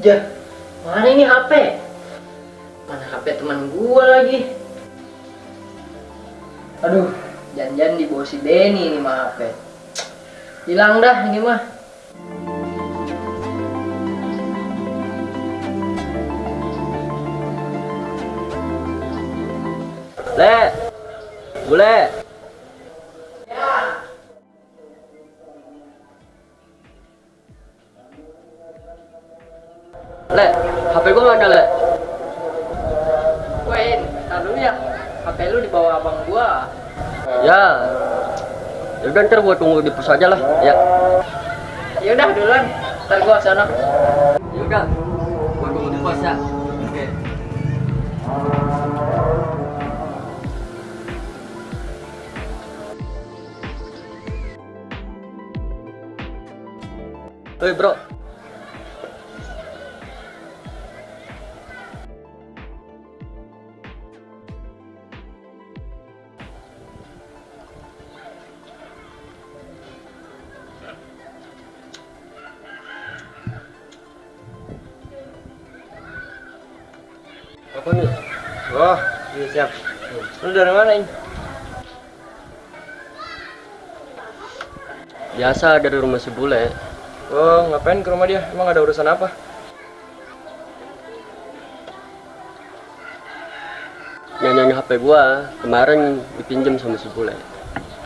Jah, mana ini HP? Mana HP teman gua lagi? Aduh, jangan-jangan dibawa si Denny ini mah HP. Hilang dah ini mah. Le, bule. Le, HP gua mana le? Wait, tar dulu ya. HP lu dibawa abang gua. Ya, yaudah ntar gua tunggu di pos aja lah. Ya, Yaudah duluan, ntar gua sana. yaudah, gua tunggu di pos ya. Oke. Hei bro, apa nih? Oh, iya siap. Lu dari mana ini? Biasa dari rumah si bule. Oh, ngapain ke rumah dia? Emang ada urusan apa? Nyanyi HP gua kemarin dipinjam sama si bule.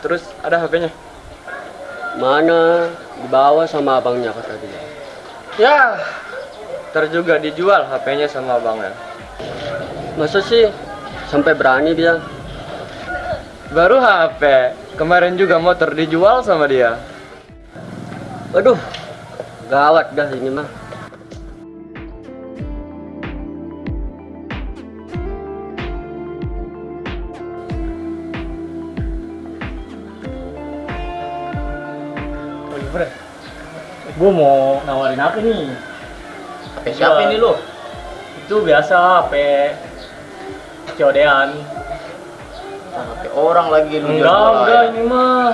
Terus ada HP-nya? Mana dibawa sama abangnya kata dia. Ya, ntar juga dijual HP-nya sama abangnya. Masa sih sampai berani dia? Baru HP, kemarin juga motor dijual sama dia. Aduh, gawat dah ini mah. Gue mau nawarin apa nih? HP siapa ini lu? Itu biasa HP codean. HP orang lagi lu Enggak, enggak ya. ini mah.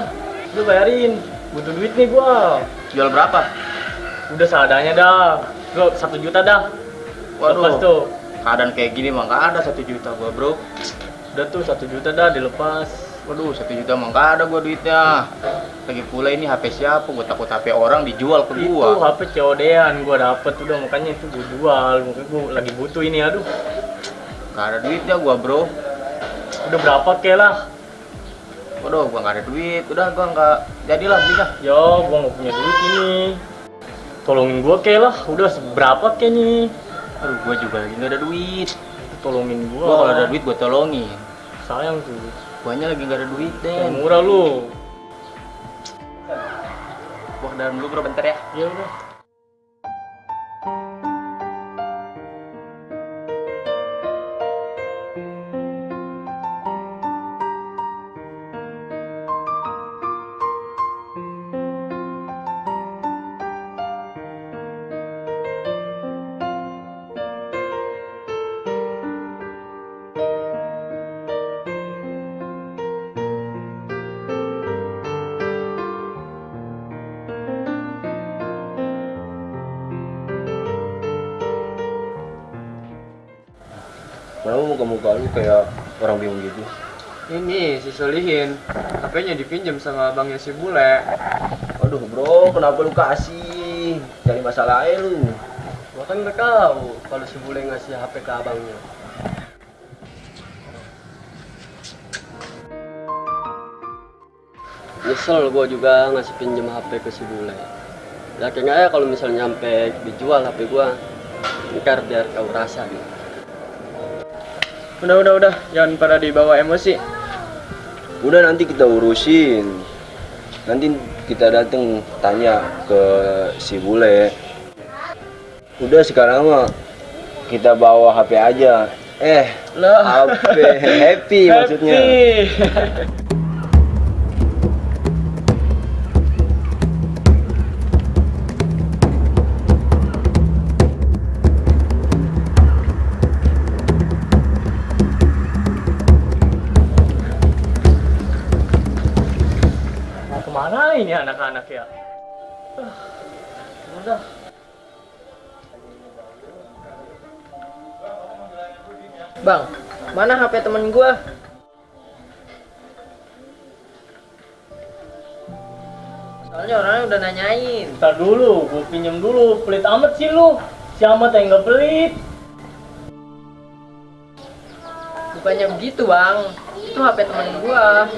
Lu bayarin. Butuh duit nih gua. Jual berapa? Udah seadanya dah. Lu satu juta dah. Lepas Waduh, tuh. keadaan kayak gini mah nggak ada satu juta gua bro. Udah tuh satu juta dah dilepas. Waduh, satu juta mah nggak ada gua duitnya. Lagi pula ini HP siapa? Gua takut HP orang dijual ke Itu gua. HP codean gua dapet udah makanya itu gua jual. Mungkin gua lagi butuh ini aduh. Nggak ada duitnya gua bro. Udah berapa ke lah? Waduh, gua nggak ada duit. Udah gua nggak jadilah beli dah. Ya, gua nggak punya duit ini. Tolongin gua ke lah. Udah seberapa ke nih? Aduh, gua juga lagi nggak ada duit. Tolongin gua. Gua kalau ada duit gua tolongin. Sayang tuh. Guanya lagi nggak ada duit deh. murah lu. Ke dalam dulu bro bentar ya. Ya udah. Kenapa muka-muka lu kayak orang bingung gitu? Ini si Solihin, HP-nya dipinjam sama abangnya si Bule. Aduh bro, kenapa lu kasih? Cari masalah aja lu. Gua kan udah tahu kalau si bule ngasih HP ke abangnya. Nyesel gua juga ngasih pinjem HP ke si bule. Yakin aja kalau misalnya nyampe dijual HP gua, ntar biar kau rasa nih. Udah, udah, udah. Jangan pada dibawa emosi. Udah nanti kita urusin. Nanti kita datang tanya ke si bule. Udah sekarang mah kita bawa HP aja. Eh, Lah. HP happy maksudnya. anak-anak ya. Ah, udah. Bang, mana HP temen gua? Soalnya orangnya udah nanyain. Ntar dulu, gua pinjem dulu. Pelit amat sih lu. Si amat yang gak pelit. Bukannya begitu bang, itu HP temen gua.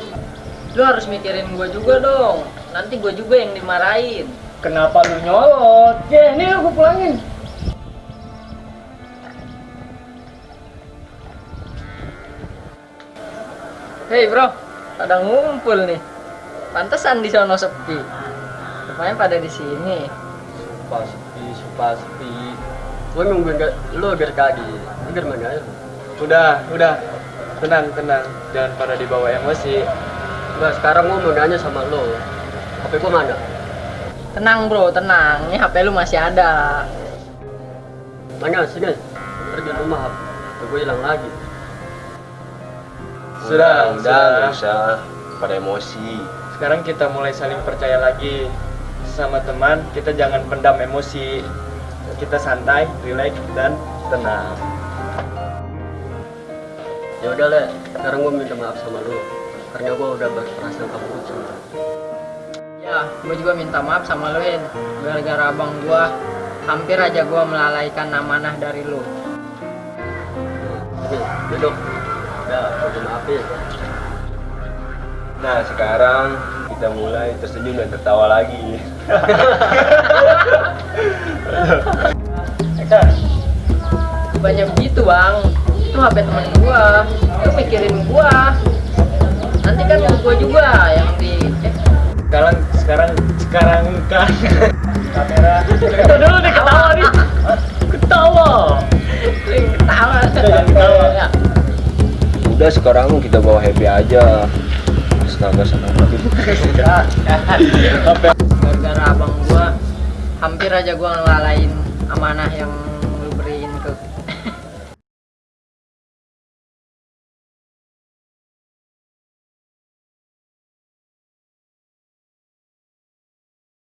Lu harus mikirin gua juga dong. Nanti gua juga yang dimarahin. Kenapa lu nyolot? Ya, ini gue pulangin. Hei bro, pada ngumpul nih. Pantesan di sono sepi. Rupanya pada di sini. Sumpah sepi, sumpah sepi. Gue nungguin gak, lu agar kaki. Agar mana ya? Udah, udah. Tenang, tenang. Jangan pada dibawa emosi. Nah, sekarang gue mau nanya sama lu. HP gue mana? Tenang bro, tenang. Ini HP lu masih ada. Mana? Sini. Pergi rumah. HP gue hilang lagi. Sudah, udah, sudah. nggak usah pada emosi. Sekarang kita mulai saling percaya lagi sama teman. Kita jangan pendam emosi. Kita santai, relax, dan tenang. Ya udah le, sekarang gue minta maaf sama lu. Karena gue udah berprasangka buruk sama Ya, gua juga minta maaf sama lu, In. Gara-gara abang gua hampir aja gua melalaikan amanah dari lu. Sini, duduk. Ya, gue maafin. Nah sekarang kita mulai tersenyum dan tertawa lagi. Bukannya begitu, Bang. Itu HP temen gua. Lu mikirin gua. Nanti kan gua juga yang di sekarang, kan kamera. Kita dulu nih ketawa nih. Ketawa. ketawa. ketawa. Udah sekarang kita bawa happy aja. Astaga sana. Gara-gara abang gua hampir aja gua ngelalain amanah yang